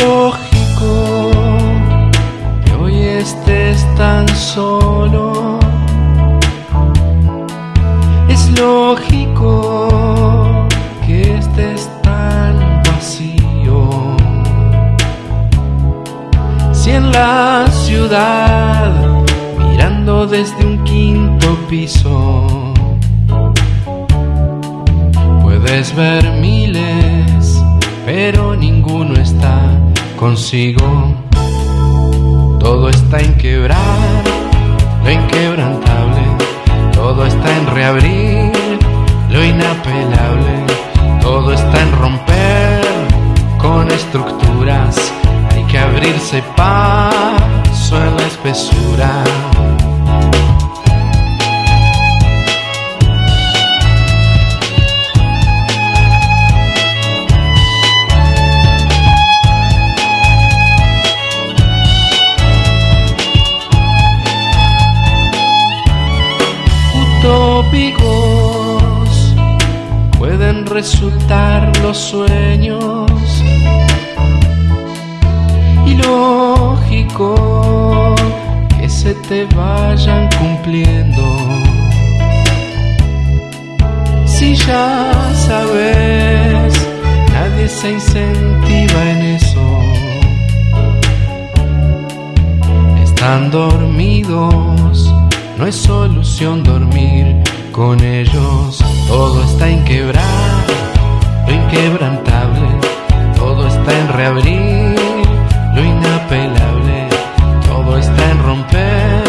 Lógico que hoy estés tan solo. Es lógico que estés tan vacío. Si en la ciudad, mirando desde un quinto piso, puedes ver miles pero ninguno está consigo. Todo está en quebrar, lo inquebrantable. Todo está en reabrir, lo inapelable. Todo está en romper con estructuras. Hay que abrirse paso en la espesura. Resultar los sueños y lógico que se te vayan cumpliendo. Si ya sabes, nadie se incentiva en eso. Están dormidos no es solución dormir con ellos. Todo está en quebrar, inquebrantable. Todo está en reabrir, lo inapelable. Todo está en romper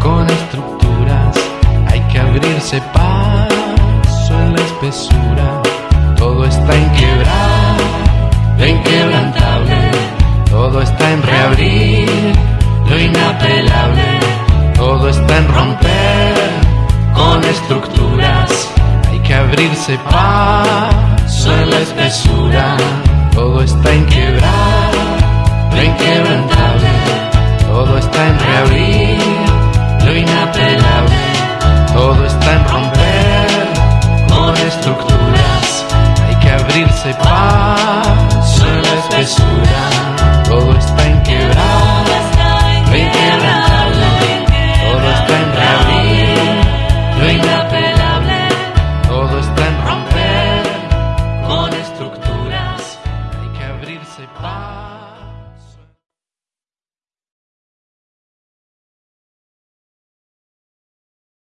con estructuras. Hay que abrirse paso en la espesura. Todo está en quebrar, lo inquebrantable. Todo está en reabrir, lo inapelable todo está en romper con estructuras. Hay que abrirse paso Todo está lo inquebrantable. Todo está en reabrir